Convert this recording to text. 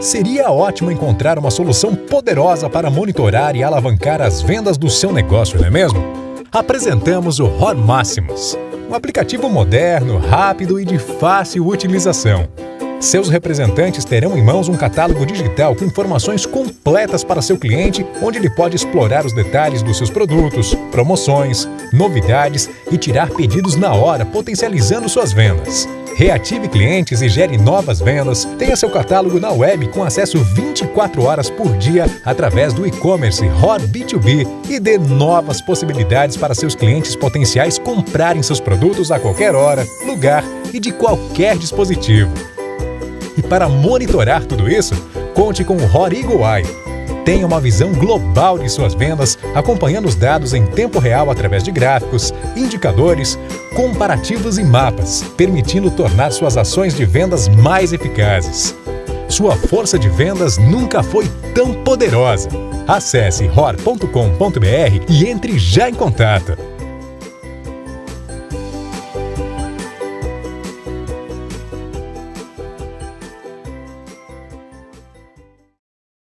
Seria ótimo encontrar uma solução poderosa para monitorar e alavancar as vendas do seu negócio, não é mesmo? Apresentamos o ROR Máximos, um aplicativo moderno, rápido e de fácil utilização. Seus representantes terão em mãos um catálogo digital com informações completas para seu cliente, onde ele pode explorar os detalhes dos seus produtos, promoções, novidades e tirar pedidos na hora, potencializando suas vendas. Reative clientes e gere novas vendas. Tenha seu catálogo na web com acesso 24 horas por dia através do e-commerce ROR B2B e dê novas possibilidades para seus clientes potenciais comprarem seus produtos a qualquer hora, lugar e de qualquer dispositivo. E para monitorar tudo isso, conte com o ROR Eagle Eye Tenha uma visão global de suas vendas, acompanhando os dados em tempo real através de gráficos, indicadores, comparativos e mapas, permitindo tornar suas ações de vendas mais eficazes. Sua força de vendas nunca foi tão poderosa. Acesse ror.com.br e entre já em contato.